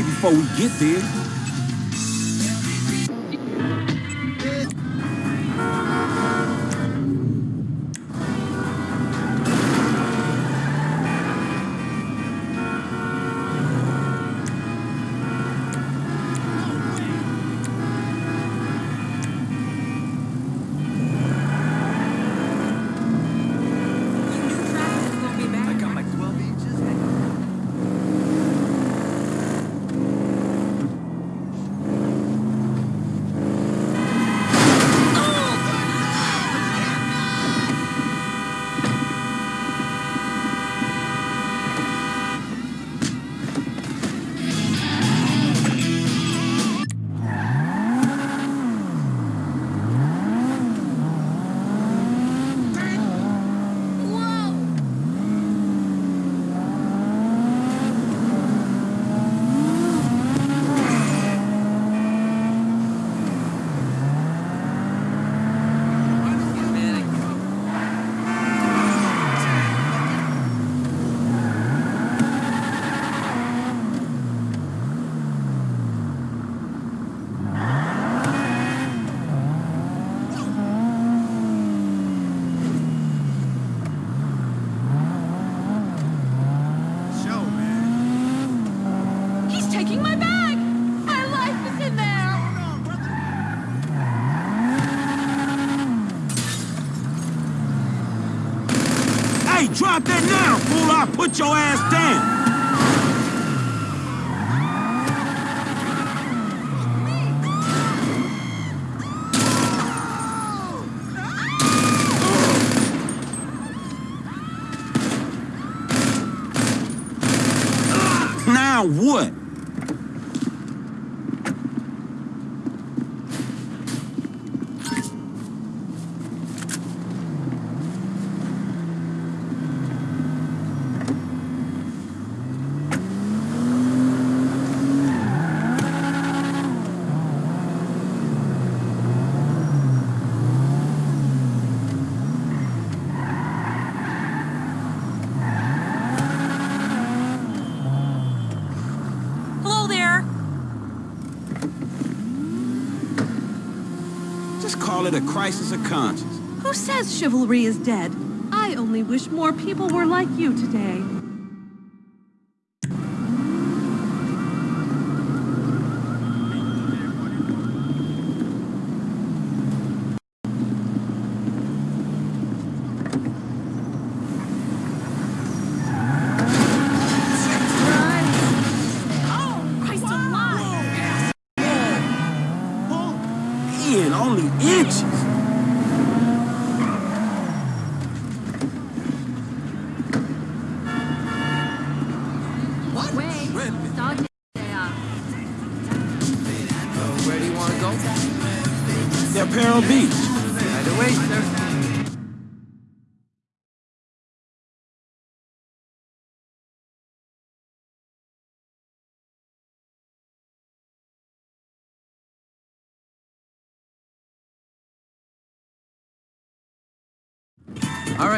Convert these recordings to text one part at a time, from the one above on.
I'll be great before we get there. I'll put your ass down. Now what? Hello there! Just call it a crisis of conscience. Who says chivalry is dead? I only wish more people were like you today.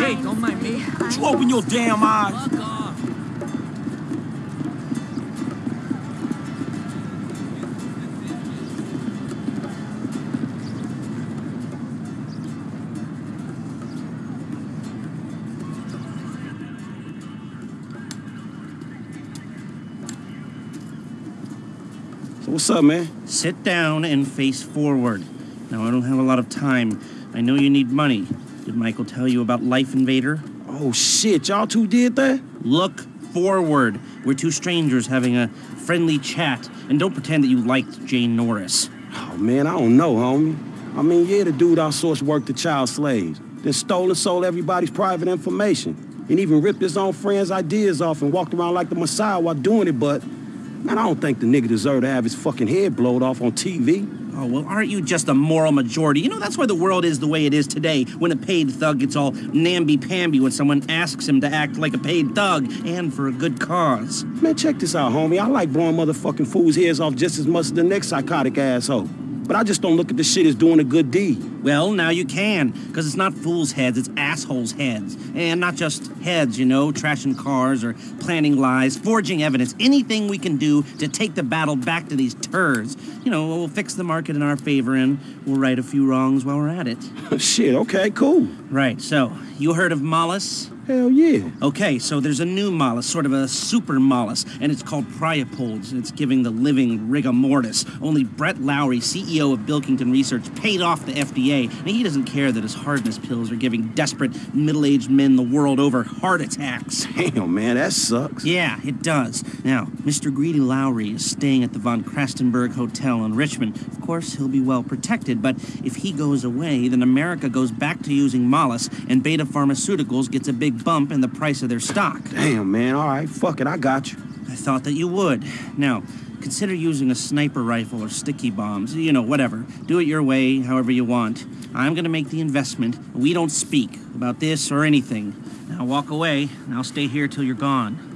Hey, don't mind me. Would you open your damn eyes? Fuck off. What's up, man? Sit down and face forward. Now, I don't have a lot of time. I know you need money. Did Michael tell you about Life Invader? Oh, shit. Y'all two did that? Look forward. We're two strangers having a friendly chat. And don't pretend that you liked Jay Norris. Oh, man, I don't know, homie. I mean, yeah, the dude outsourced work to child slaves, then stole and sold everybody's private information, and even ripped his own friends' ideas off and walked around like the Messiah while doing it, but, man, I don't think the nigga deserved to have his fucking head blowed off on TV. Oh, well, aren't you just a moral majority? You know, that's why the world is the way it is today, when a paid thug gets all namby-pamby when someone asks him to act like a paid thug, and for a good cause. Man, check this out, homie. I like blowing motherfucking fools' heads off just as much as the next psychotic asshole. But I just don't look at this shit as doing a good deed. Well, now you can, because it's not fools' heads, it's assholes' heads. And not just heads, you know, trashing cars or planning lies, forging evidence, anything we can do to take the battle back to these turds. You know, we'll fix the market in our favor and we'll right a few wrongs while we're at it. shit, okay, cool. Right, so, you heard of Mollis? Hell yeah. Okay, so there's a new Mollis, sort of a super Mollis, and it's called Priapods, and it's giving the living rigor mortis. Only Brett Lowry, CEO of Bilkington Research, paid off the FDA, and he doesn't care that his hardness pills are giving desperate middle-aged men the world over heart attacks. Damn, man, that sucks. Yeah, it does. Now, Mr. Greedy Lowry is staying at the Von Crastenburg Hotel in Richman. Of course, he'll be well protected, but if he goes away, then America goes back to using Mollis, and Betta Pharmaceuticals gets a big bump in the price of their stock. Damn, man, all right, fuck it, I got you. I thought that you would. Now, consider using a sniper rifle or sticky bombs. You know, whatever. Do it your way, however you want. I'm gonna make the investment. We don't speak about this or anything. Now walk away, and I'll stay here till you're gone.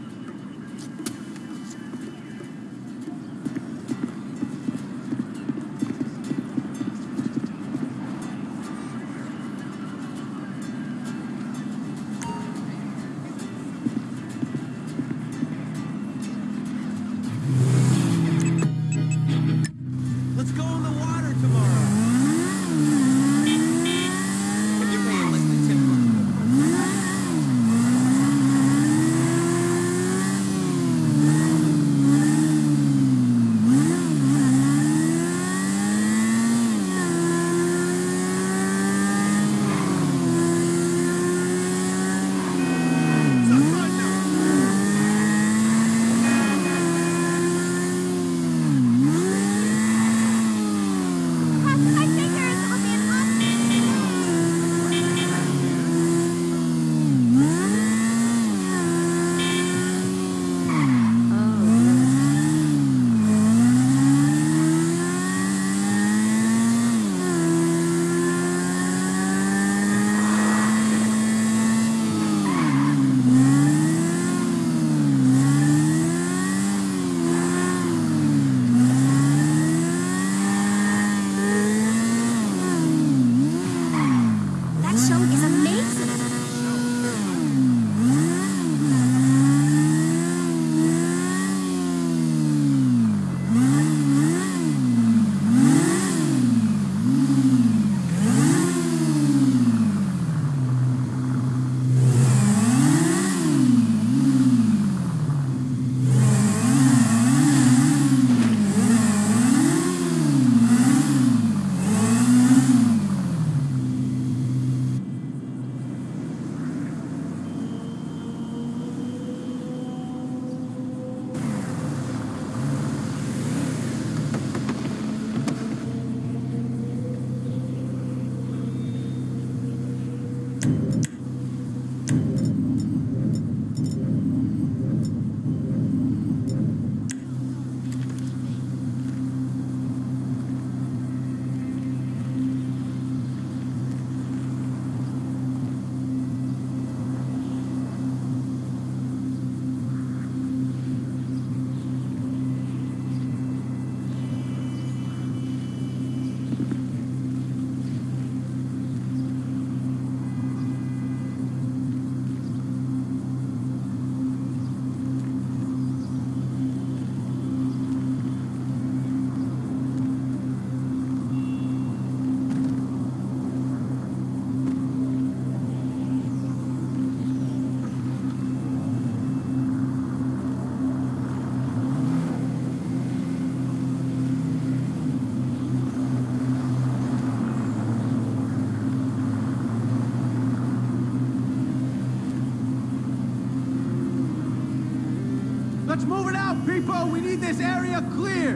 People! We need this area cleared!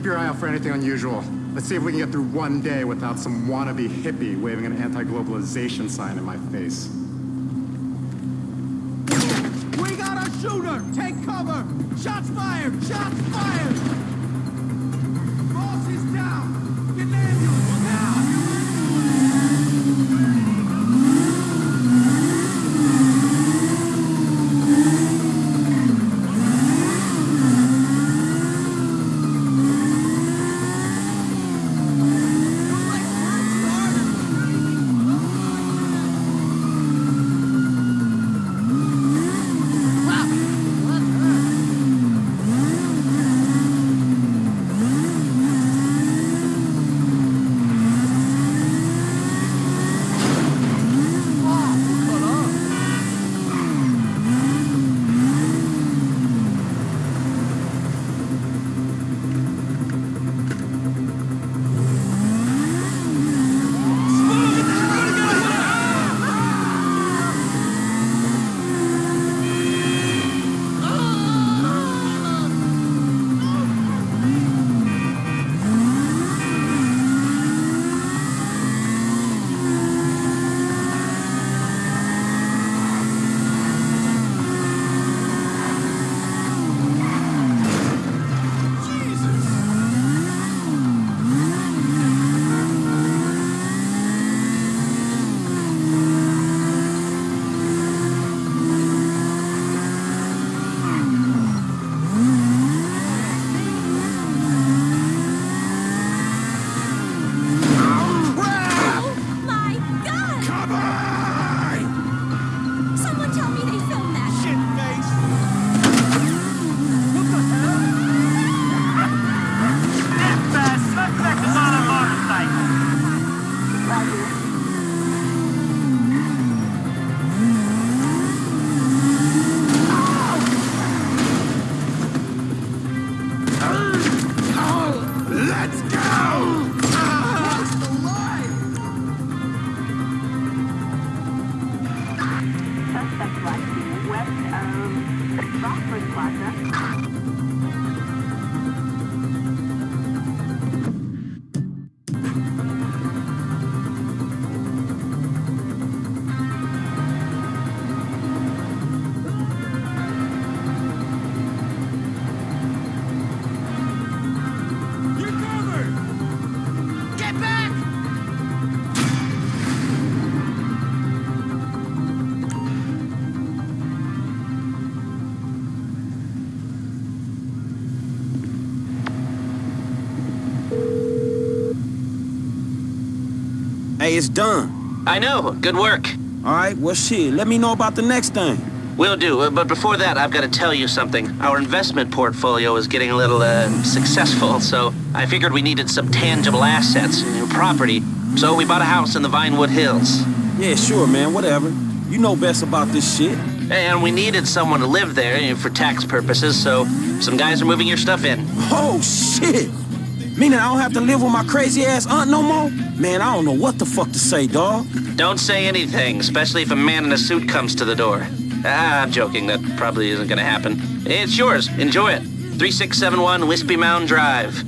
Keep your eye out for anything unusual. Let's see if we can get through one day without some wannabe hippie waving an anti-globalization sign in my face. We got a shooter! Take cover! Shots fired! Shots fired! Hey, it's done. I know. Good work. All right, well, shit, let me know about the next thing. Will do. Uh, But before that, I've got to tell you something. Our investment portfolio is getting a little uh, successful, so I figured we needed some tangible assets, know, property. So we bought a house in the Vinewood Hills. Yeah, sure, man, whatever. You know best about this shit. And we needed someone to live there you know, for tax purposes, so some guys are moving your stuff in. Oh, shit! Meaning I don't have to live with my crazy ass aunt no more? Man, I don't know what the fuck to say, dawg. Don't say anything, especially if a man in a suit comes to the door. Ah, I'm joking. That probably isn't gonna happen. It's yours. Enjoy it. 3671 Whispymound Drive.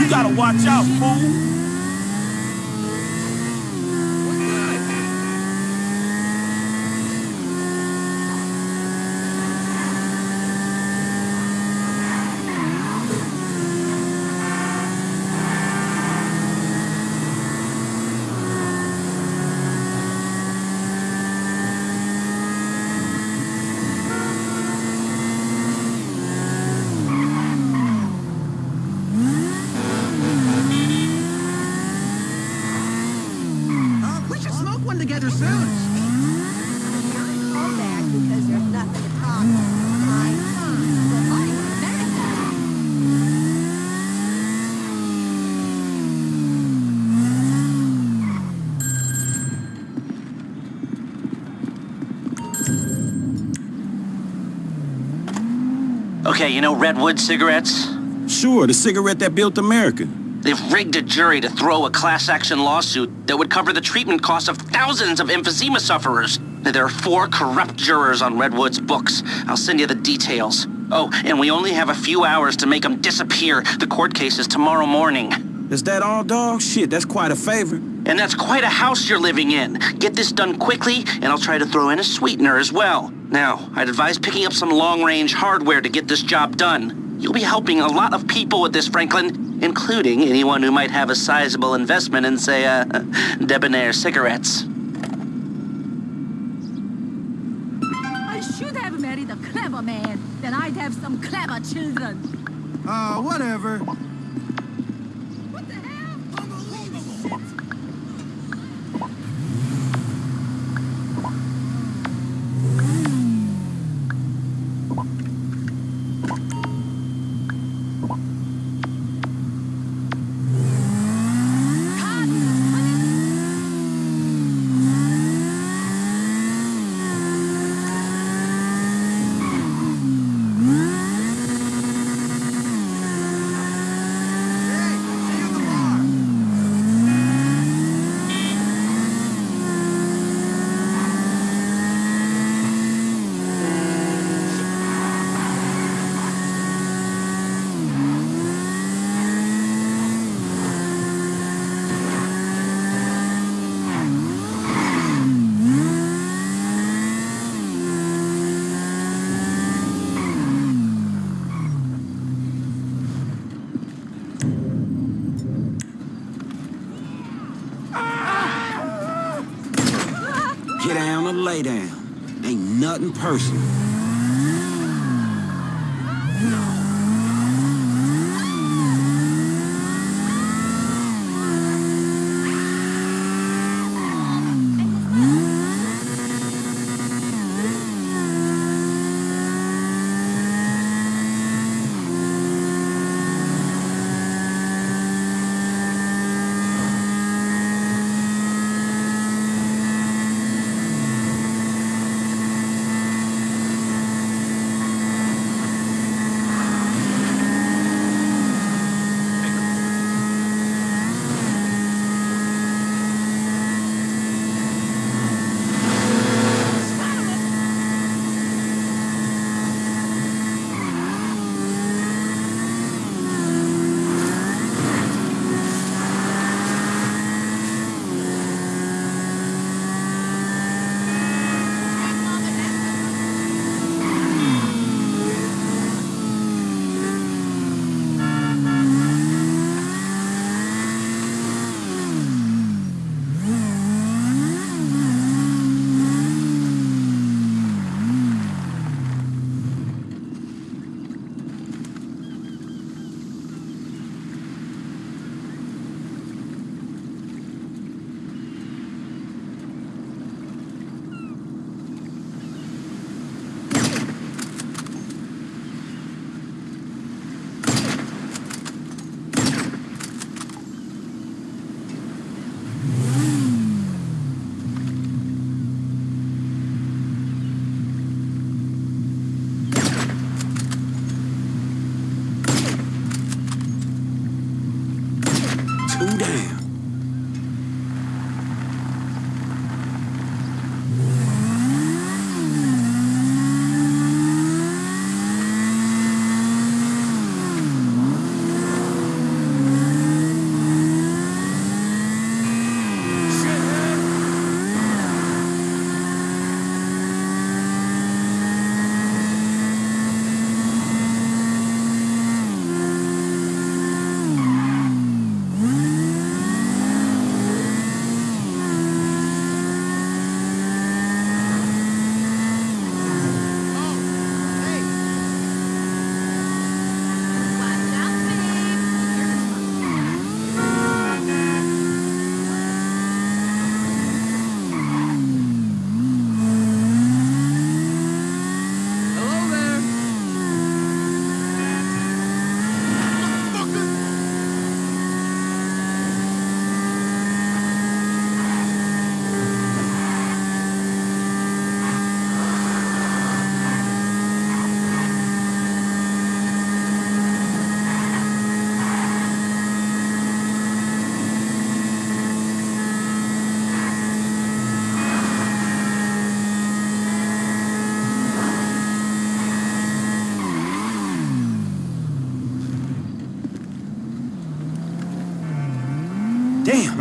You gotta watch out, fool. Okay, you know Redwood cigarettes? Sure, the cigarette that built America. They've rigged a jury to throw a class action lawsuit that would cover the treatment costs of thousands of emphysema sufferers. There are four corrupt jurors on Redwood's books. I'll send you the details. Oh, and we only have a few hours to make them disappear. The court case is tomorrow morning. Is that all, dog? Shit, that's quite a favor. And that's quite a house you're living in. Get this done quickly, and I'll try to throw in a sweetener as well. Now, I'd advise picking up some long-range hardware to get this job done. You'll be helping a lot of people with this, Franklin, including anyone who might have a sizable investment in, say, uh, debonair cigarettes. I should have married a clever man. Then I'd have some clever children. Uh, whatever. What the hell? Unbelievable. Hey, see you at the bar. Get down or lay down. Ain't nothing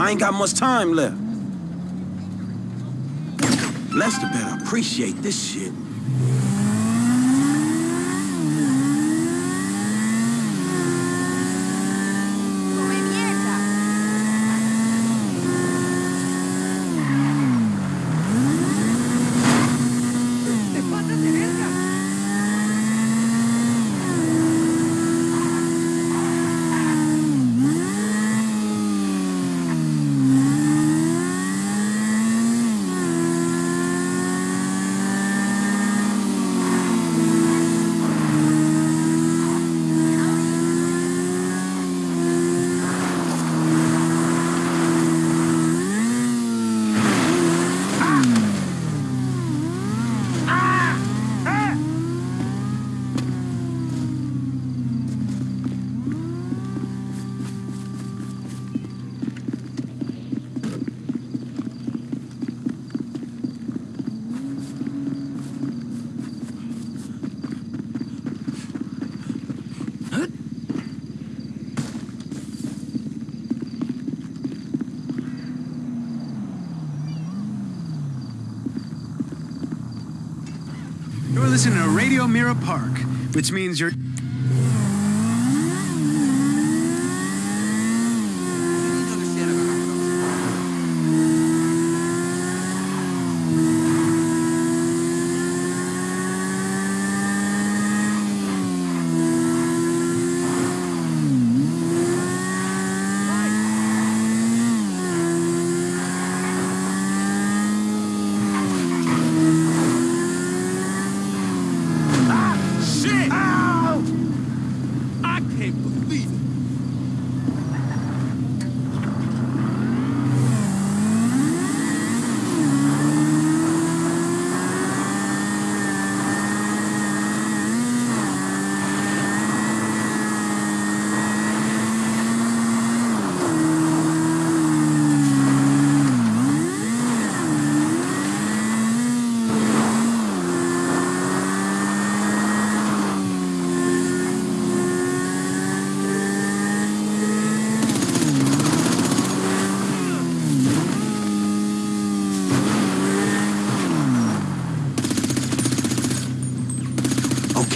I ain't got much time left. Lester better appreciate this shit. Listening to Radio Mirror Park, which means you're. Shit! Ow! I can't believe it.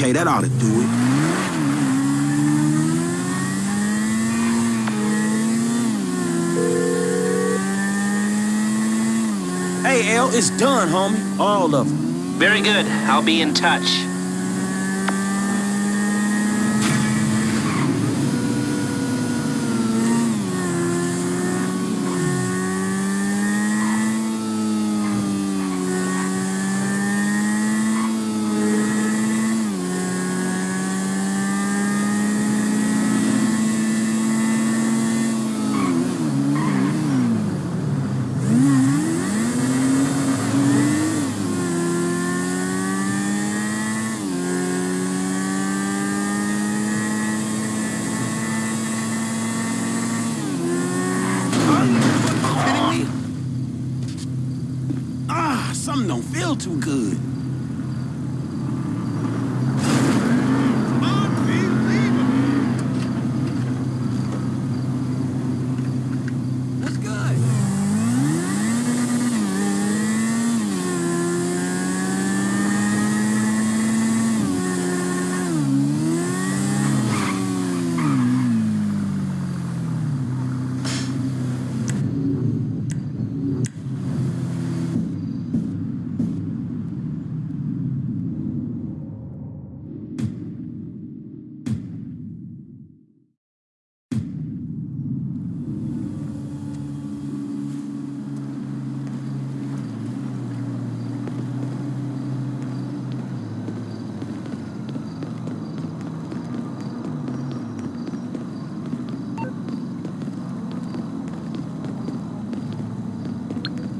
Okay, that ought to do it. Hey, L, it's done, homie. All of them. Very good. I'll be in touch. kidding me? Ah, something too good. What's good?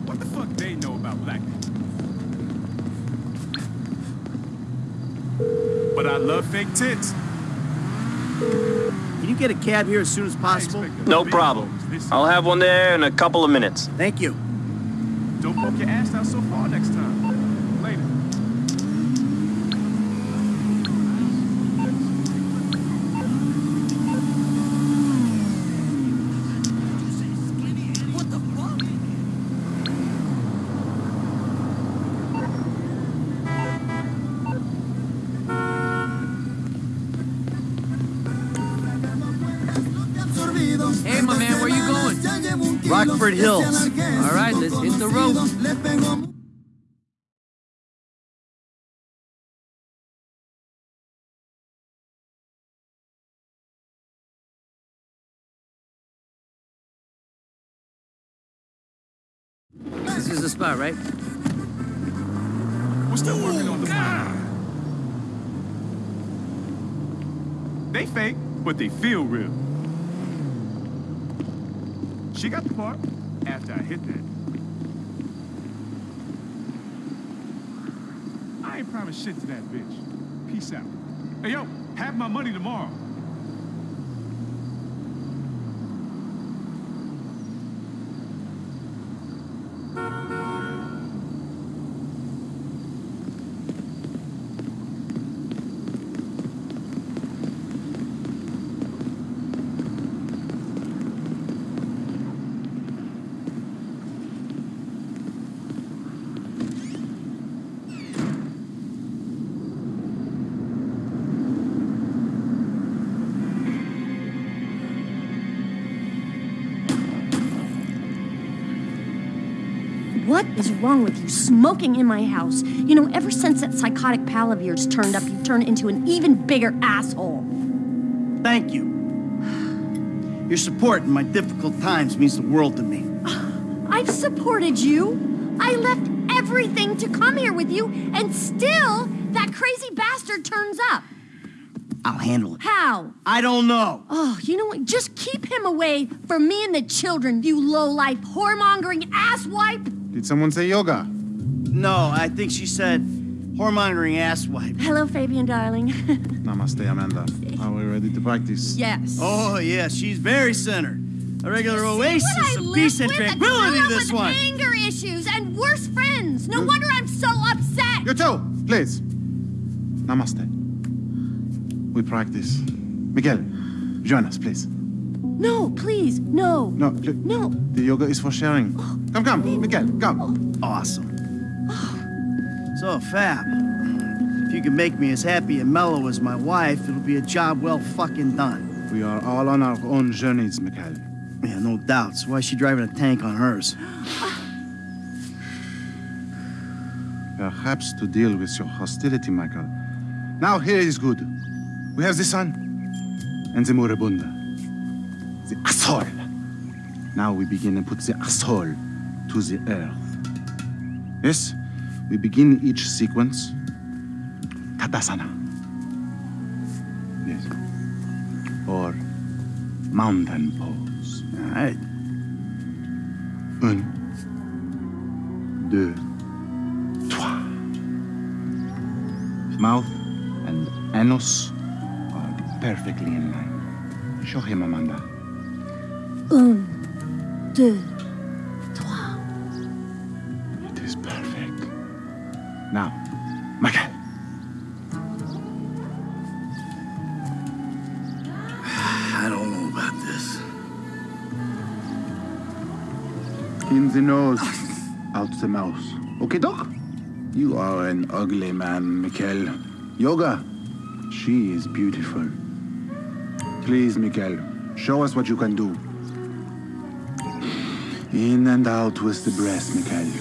What the fuck they know about black people? But I love fake tits. Can you get a cab here as soon as possible? No problem. I'll have one there in a couple of minutes. Thank you. Don't poke your ass out so far next Rockford Hills. All right, let's hit the road. This is the spot, right? We're still working on the plan. They fake, but they feel real. She got the part after I hit that. I ain't promised shit to that bitch. Peace out. Hey, yo, have my money tomorrow. What is wrong with you smoking in my house? You know, ever since that psychotic pal of yours turned up, you've turned into an even bigger asshole. Thank you. Your support in my difficult times means the world to me. I've supported you. I left everything to come here with you, and still, that crazy bastard turns up. I'll handle it. How? I don't know. Oh, you know what? Just keep him away from me and the children, you low-life, whoremongering asswipe. Did someone say yoga? No, I think she said whoremongering asswipe. Hello, Fabien, darling. Namaste, Amanda. Are we ready to practice? yes. Oh, yeah, she's very centered. A regular oasis What I of live peace and with, a tranquility, girl this with one. anger issues and worse friends. No wonder I'm so upset. You too, please. Namaste. We practice. Miguel, join us, please. No, please, no. No, pl- No. the yoga is for sharing. Come, come, oh. Miguel, come. Oh. Awesome. Oh. So, Fab, if you can make me as happy and mellow as my wife, it'll be a job well fucking done. We are all on our own journeys, Miguel. Yeah, no doubts. Why is she driving a tank on hers? Perhaps to deal with your hostility, Michael. Now here is good. We have the sun and the moribunda. The asshole. Now we begin and put the asshole to the earth. Yes, we begin each sequence. Tadasana. Yes. Or mountain pose. All right. Un, deux, trois. Mouth and anus are perfectly in line. Show him, Amanda. Un, deux, trois. It is perfect. Now, Michael. I don't know about this. In the nose, out the mouth. Okay, Doc? You are an ugly man, Mikkel. Yoga, she is beautiful. Please, Mikkel, show us what you can do. In and out with the breath, Mikkel.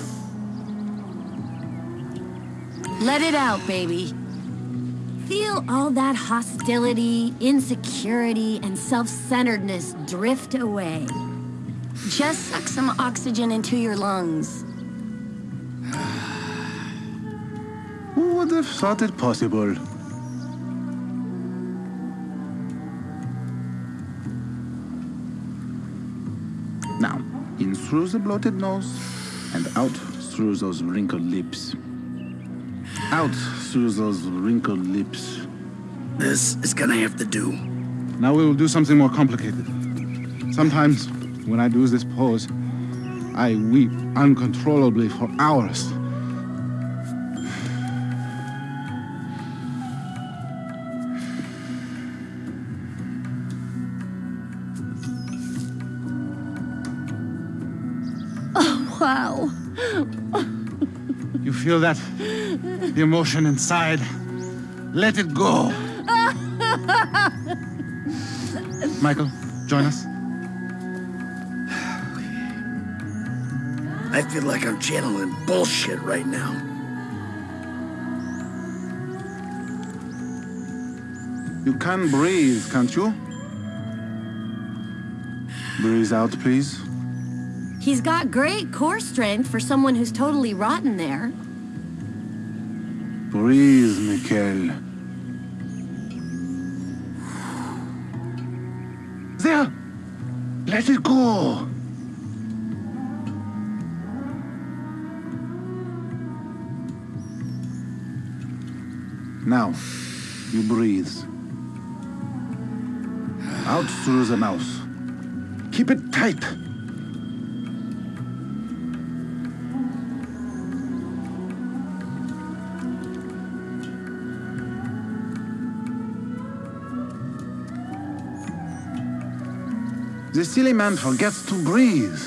Let it out, baby. Feel all that hostility, insecurity, and self centeredness drift away. Just suck some oxygen into your lungs. Who would have thought it possible? Through the bloated nose and out through those wrinkled lips. Out through those wrinkled lips. This is gonna have to do. Now we will do something more complicated. Sometimes, when I do this pose, I weep uncontrollably for hours. Feel that? The emotion inside. Let it go. Michael, join us. I feel like I'm channeling bullshit right now. You can breathe, can't you? Breathe out, please. He's got great core strength for someone who's totally rotten there. Breathe, Mikhail. There! Let it go! Now, you breathe. Out through the mouth. Keep it tight. The silly man forgets to breathe.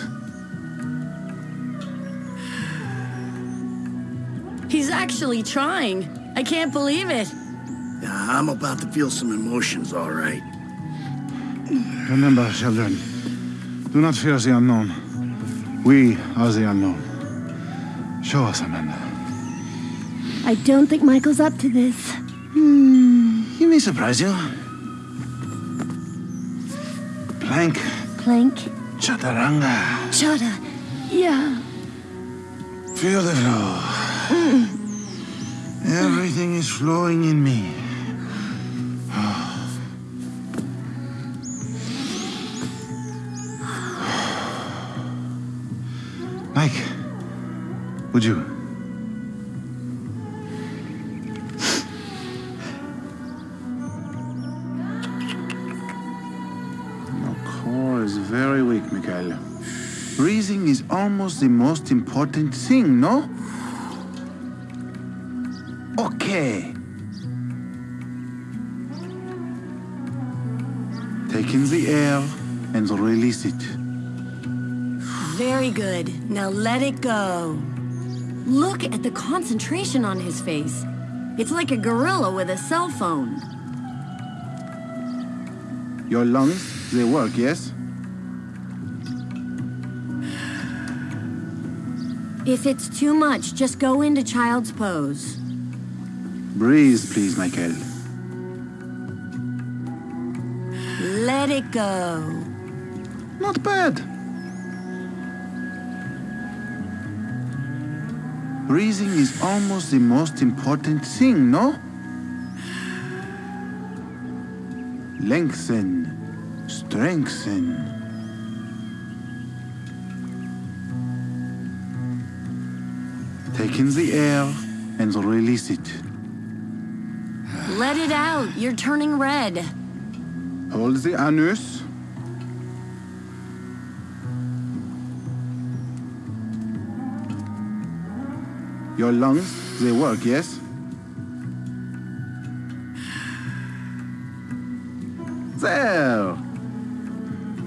He's actually trying. I can't believe it. Yeah, I'm about to feel some emotions, all right. Remember, children, do not fear the unknown. We are the unknown. Show us, Amanda. I don't think Michael's up to this. Hmm, he may surprise you. Plank. Plank. Chaturanga. Chata. Yeah. Feel the flow. Everything is flowing in me. Mike, would you? Almost the most important thing, no? Okay. Take in the air and release it. Very good. Now let it go. Look at the concentration on his face. It's like a gorilla with a cell phone. Your lungs, they work, yes? If it's too much, just go into child's pose. Breathe, please, Michael. Let it go. Not bad. Breathing is almost the most important thing, no? Lengthen, strengthen. Take in the air and release it. Let it out. You're turning red. Hold the anus. Your lungs, they work, yes? There!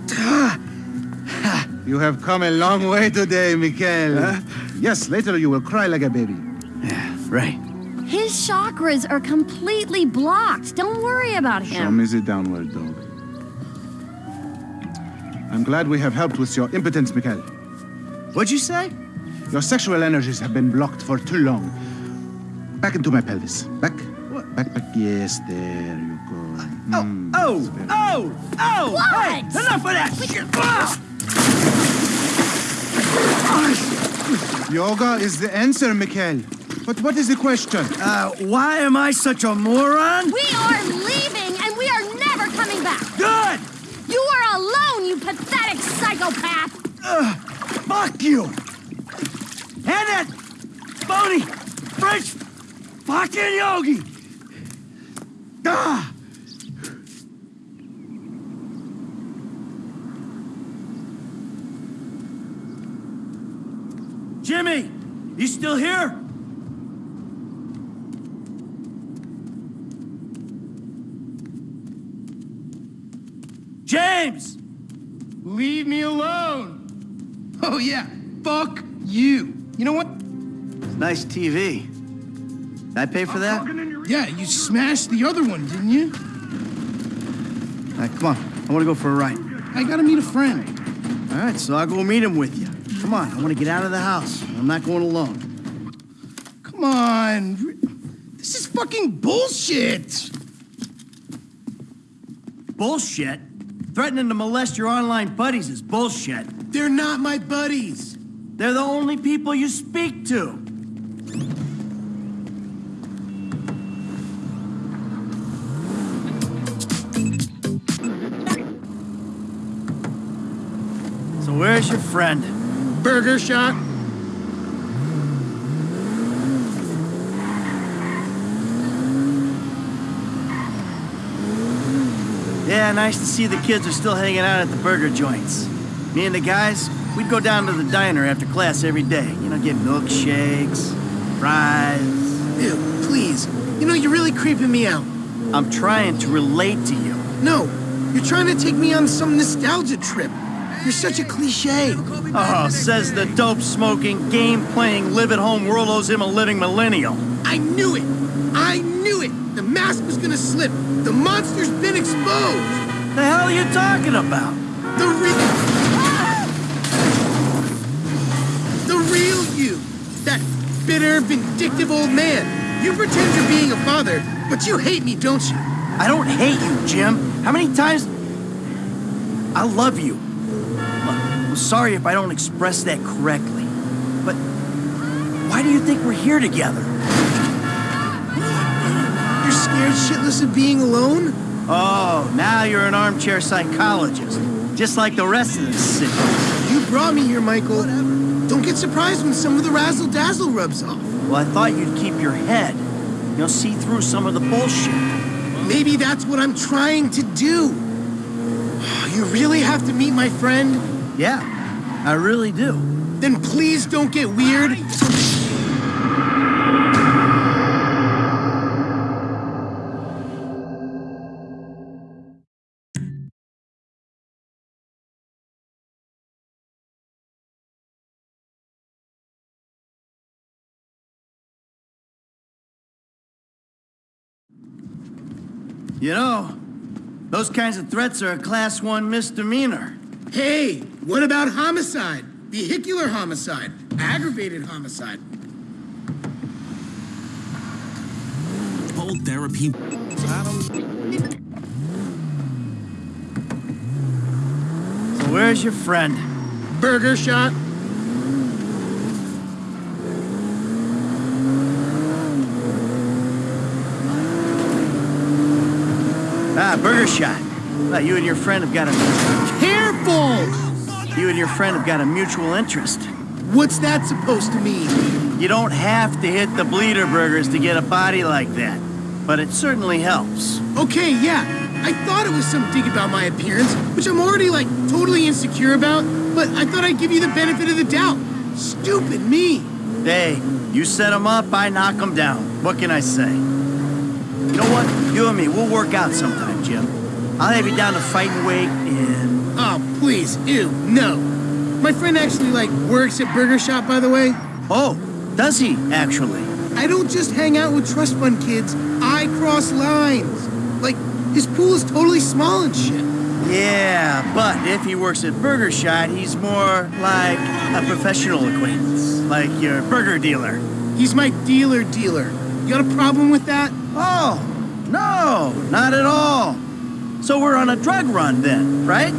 you have come a long way today, Mikhail. Huh? Yes, later you will cry like a baby. Yeah, right. His chakras are completely blocked. Don't worry about Show him. me the downward dog. I'm glad we have helped with your impotence, Mikhail. What'd you say? Your sexual energies have been blocked for too long. Back into my pelvis. Back. Back, back. Yes, there you go. Mm, Oh, that's very oh, oh! What? Hey, enough of that shit! Ah! Yoga is the answer, Mikhail. But what is the question? Uh, why am I such a moron? We are leaving and we are never coming back. Good! You are alone, you pathetic psychopath. Uh, fuck you! And that phony French fucking yogi! Ah! Jimmy, you still here? James! Leave me alone. Oh, yeah. Fuck you. You know what? Nice TV. Did I pay for that? Yeah, you smashed the other one, didn't you? All right, come on. I want to go for a ride. I gotta meet a friend. All right, so I'll go meet him with you. Come on, I want to get out of the house. I'm not going alone. Come on. This is fucking bullshit. Bullshit? Threatening to molest your online buddies is bullshit. They're not my buddies. They're the only people you speak to. So where's your friend? Burger shot. Yeah, nice to see the kids are still hanging out at the burger joints. Me and the guys, we'd go down to the diner after class every day. You know, get milkshakes, fries. Ew, please. You know, you're really creeping me out. I'm trying to relate to you. No, you're trying to take me on some nostalgia trip. You're such a cliche. Oh, says the dope smoking, game playing, live at home world owes him a living millennial. I knew it. I knew it. The mask was gonna slip. The monster's been exposed. The hell are you talking about? The real. The real you. That bitter, vindictive old man. You pretend you're being a father, but you hate me, don't you? I don't hate you, Jim. How many times? I love you. I'm sorry if I don't express that correctly, but why do you think we're here together? You're scared shitless of being alone? Oh, now you're an armchair psychologist, just like the rest of the city. You brought me here, Michael. Don't get surprised when some of the razzle dazzle rubs off. Well, I thought you'd keep your head. You'll see through some of the bullshit. Maybe that's what I'm trying to do. You really have to meet my friend? Yeah, I really do. Then please don't get weird. You know, those kinds of threats are a class one misdemeanor. Hey, what about homicide? Vehicular homicide? Aggravated homicide? Cold therapy. So where's your friend? Burger shot? Ah, burger shot. Well, you and your friend have got a... You and your friend have got a mutual interest. What's that supposed to mean? You don't have to hit the bleeder burgers to get a body like that. But it certainly helps. Okay, yeah. I thought it was some dig about my appearance, which I'm already, like, totally insecure about, but I thought I'd give you the benefit of the doubt. Stupid me. Hey, you set them up, I knock them down. What can I say? You know what? You and me, we'll work out sometime, Jim. I'll have you down to fighting weight and... Oh, please, ew, no. My friend actually, like, works at Burger Shot, by the way. Oh, does he, actually? I don't just hang out with trust fund kids. I cross lines. Like, his pool is totally small and shit. Yeah, but if he works at Burger Shot, he's more like a professional acquaintance. Like your burger dealer. He's my dealer dealer. You got a problem with that? Oh, no, not at all. So we're on a drug run then, right?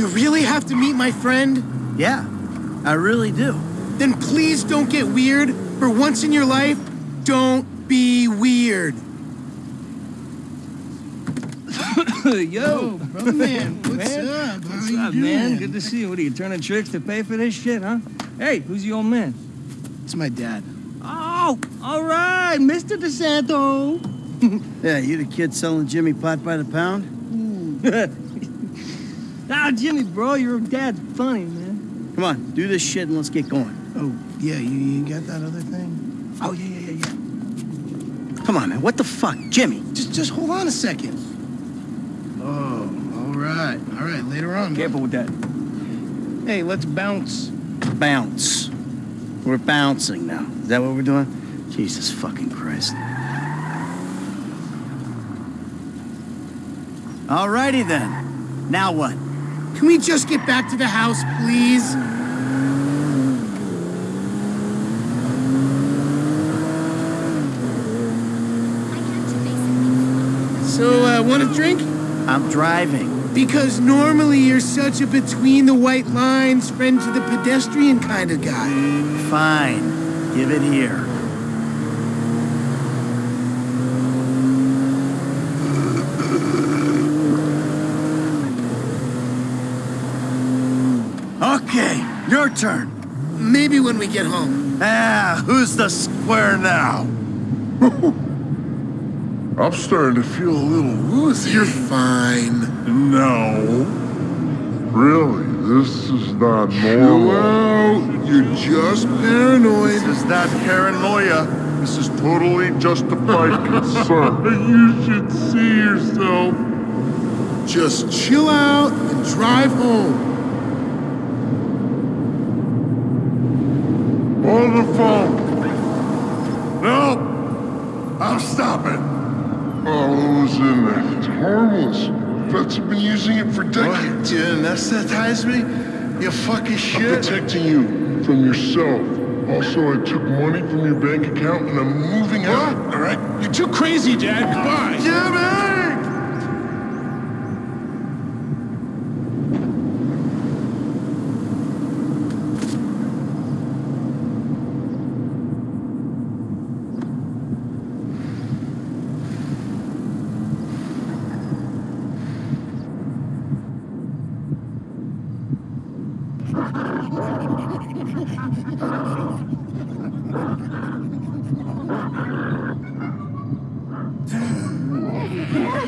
You really have to meet my friend? Yeah, I really do. Then please don't get weird. For once in your life, don't be weird. Yo, oh, brother man, what's man. up? How What's you up, man? doing? Good to see you. What are you turning tricks to pay for this shit, huh? Hey, who's the old man? It's my dad. Oh, all right, Mr. De Santa. Yeah, you the kid selling Jimmy pot by the pound? ah, Jimmy, bro, your dad's funny, man. Come on, do this shit and let's get going. Oh, yeah, you, you got that other thing? Oh, yeah, yeah, yeah, yeah. Come on, man. What the fuck? Jimmy. Just, just hold on a second. Oh, all right, all right, later on. Careful with that. Hey, let's bounce. Bounce. We're bouncing now. Is that what we're doing? Jesus fucking Christ. Alrighty then. Now what? Can we just get back to the house, please? So, uh, want a drink? I'm driving. Because normally you're such a between the white lines, friend to the pedestrian kind of guy. Fine. Give it here. Okay, your turn. Maybe when we get home. Ah, who's the square now? I'm starting to feel a little woozy. You're fine. No. Really, this is not normal. out. You're just paranoid. This is not paranoia. This is totally justified concern. you should see yourself. Just chill out and drive home. On the phone. No. I'm stopping. Oh, who's in there? It's harmless. Vets have been using it for decades. You anesthetize me? You fucking I'm shit. protecting you from yourself. Also, I took money from your bank account and I'm moving out. All right? You're too crazy, Dad. Goodbye. Yeah, What Yeah.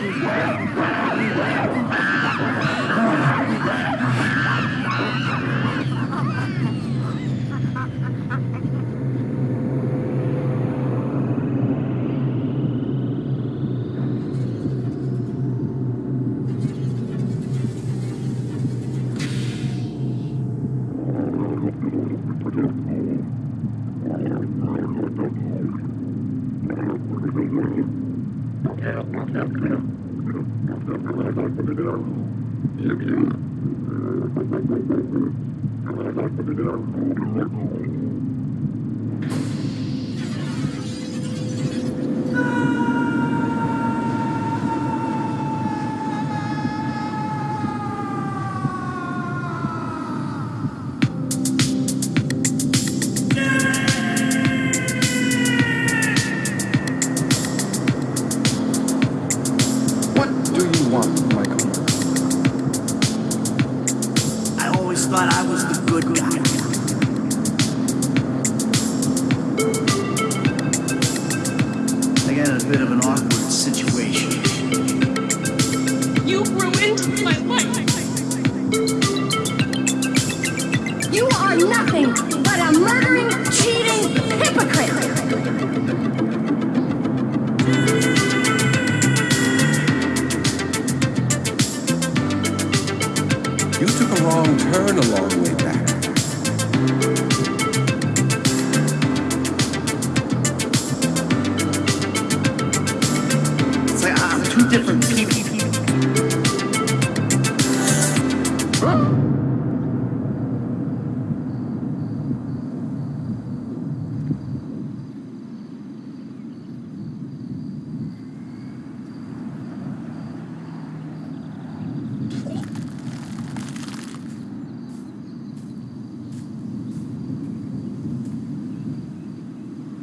You took a wrong turn a long way back. It's like ah, I'm two different people.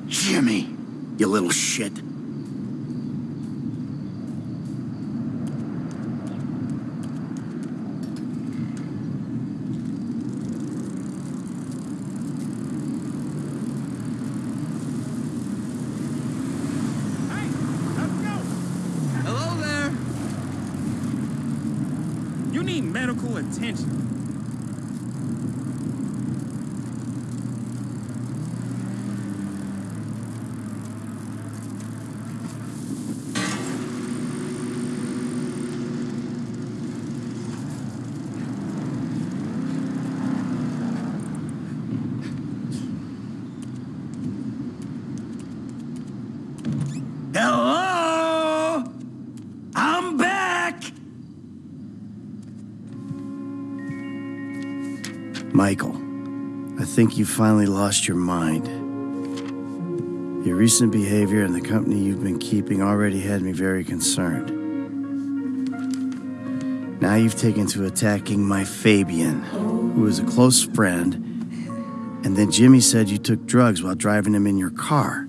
Jimmy, you little shit. Hello there. You need medical attention. Hello? I'm back! Michael, I think you finally lost your mind. Your recent behavior and the company you've been keeping already had me very concerned. Now you've taken to attacking my Fabien, who is a close friend, and then Jimmy said you took drugs while driving him in your car.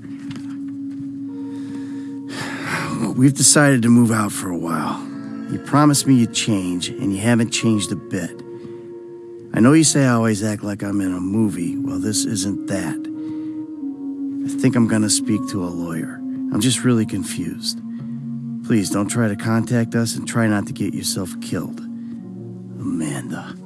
We've decided to move out for a while. You promised me you'd change, and you haven't changed a bit. I know you say I always act like I'm in a movie. Well, this isn't that. I think I'm gonna speak to a lawyer. I'm just really confused. Please don't try to contact us and try not to get yourself killed. Amanda.